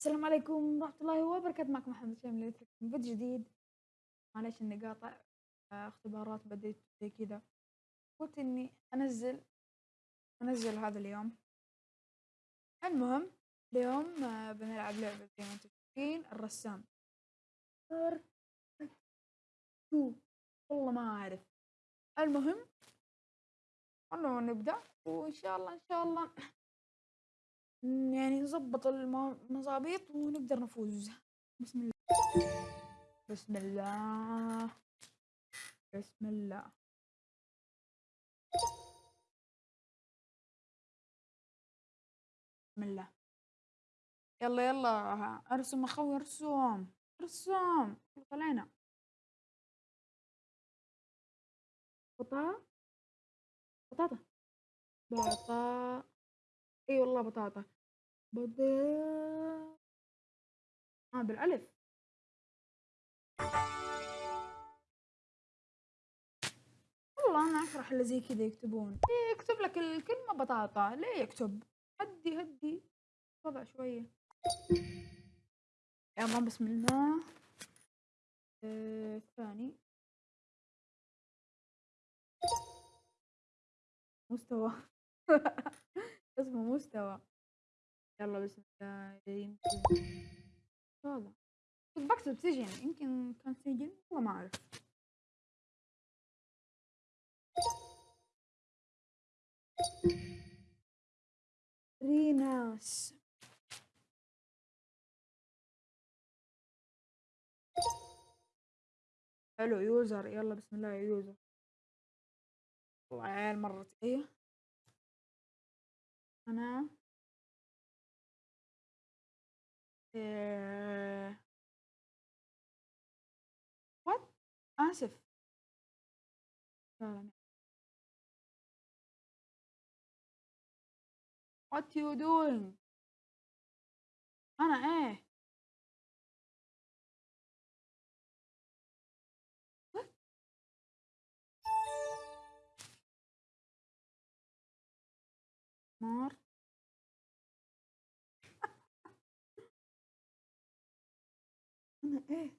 السلام عليكم ورحمة الله وبركاته. معكم محمد شامل فيديو جديد. معليش إني قاطع آه، اختبارات بديت زي كذا. قلت إني أنزل أنزل هذا اليوم. المهم اليوم آه، بنلعب لعبة زي ما أنتم شايفين الرسام. والله ما أعرف. المهم خلونا نبدأ. وإن شاء الله إن شاء الله يعني نظبط المظابيط ونقدر نفوز. بسم الله. بسم الله. بسم الله. بسم الله. يلا يلا. أرسم أخوي أرسم. أرسم. طلعنا بطاطا. بطاطا. بطاطا. اي والله بطاطا. بطاطا آه بالألف. والله أنا أفرح اللي زي كذا يكتبون. إيه يكتب لك الكلمة بطاطا. ليه يكتب؟ هدي هدي. وضع شوية. يلا بسم الله. آه، الثاني. مستوى. اسمه مستوى. يلا بسم الله يمكن هذا كنت بكتب سجن يمكن كان سجن والله ما أعرف. ريناس. حلو يوزر. يلا بسم الله يوزر. والله عيال مرة إيه أنا آه... what? آسف what you doing? أنا إيه نار أنا إيه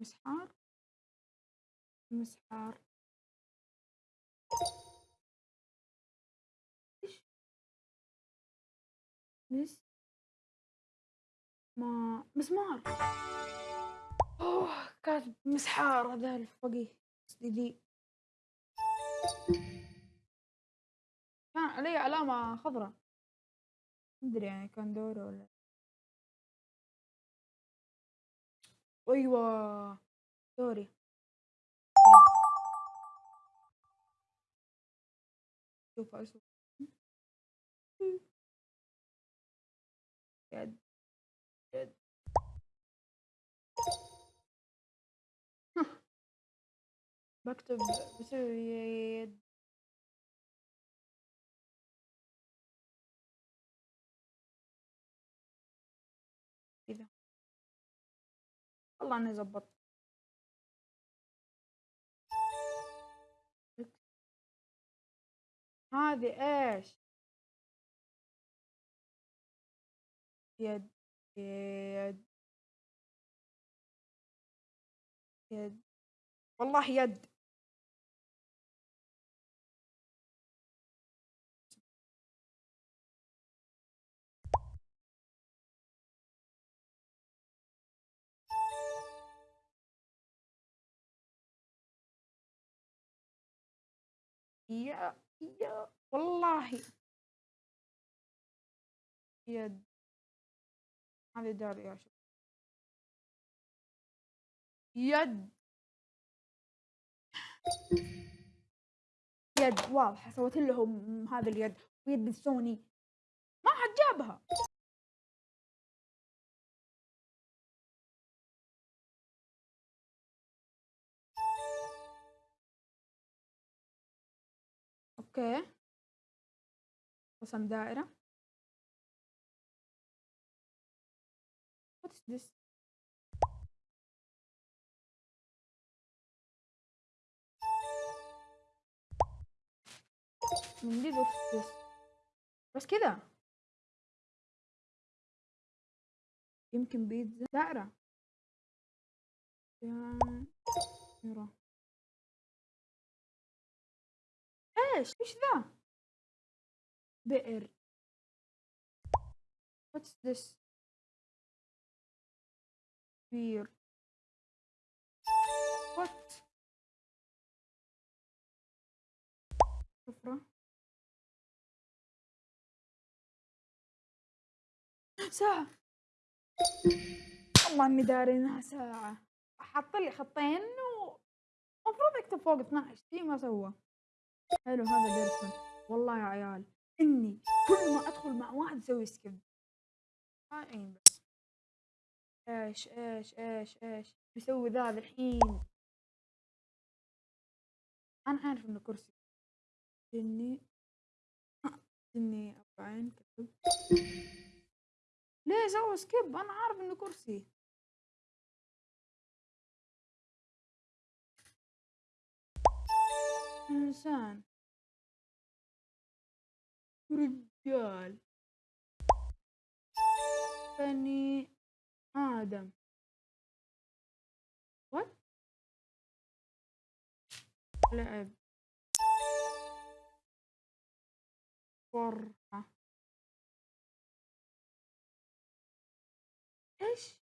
مسحار؟ مسحار. إيش؟ مس ما مسمار. أوه كاتب مسحار هذا الفقيه دي. علي علامة خضراء. مدري يعني كان دوره ولا أيوة دوري شوف أشوف. يد يد. بكتب بسوي يد. والله اني زبطت هذه إيش؟ يد يد يد. والله يد. يا يا والله. يد هذه دار يا شوف يد يد واضحة سويت لهم هذا اليد ويد سوني ما حد جابها. Okay. رسم دائرة. What is this? من what's this بس كذا يمكن بيتزا دائرة. دائرة إيش؟ إيش ذا؟ بئر. What's this? بير what? سفرة ساعة. والله إني داري إنها ساعة. حط لي خطين ومفروض يكتب فوق 12 شي ما سوى. حلو هذا person والله يا عيال إني كل ما أدخل مع واحد أسوي skip هاي بس. إيش إيش إيش إيش؟ بيسوي ذا الحين. أنا عارف إنه كرسي. جني جني أربعين كتب. ليه سوى skip أنا عارف إنه كرسي. إنسان رجال. بني آدم. وات لعب فرحة. إيش؟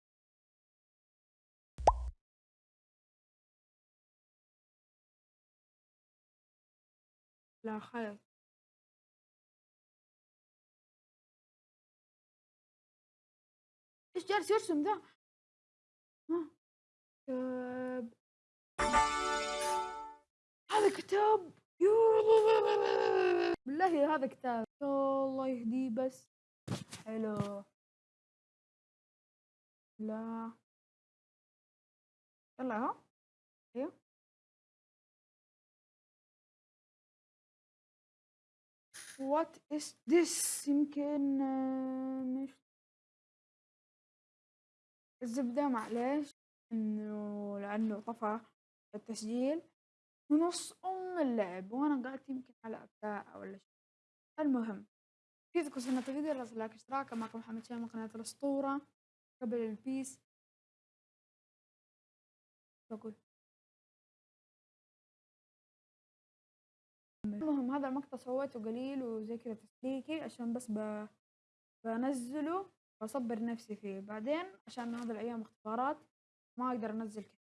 خير إيش جالس يرسم ذا؟ ها. كتاب. هذا كتاب. بالله هذا كتاب. الله يهديه بس. حلو. لا. يلا اهو أيوه. وات is this? يمكن آه، مش الزبدة معليش إنه لأنه طفى التسجيل. نص أم اللعب. وأنا قعدت يمكن على أبداع ولا شيء. المهم فيدكم سنة الفيديو لا لايك اشتراك معكم محمد شامي قناة الأسطورة. قبل البيس بقول. المهم هذا المقطع سويته قليل وزي كذا تسليكي عشان بس ب... بنزله وأصبر نفسي فيه. بعدين عشان هذا الأيام اختبارات ما أقدر أنزل كثير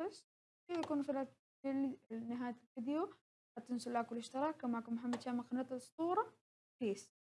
بس كذا يكون في نهاية الفيديو لا تنسوا ال like والاشتراك. كان معكم محمد شامة قناة الاسطورة بيس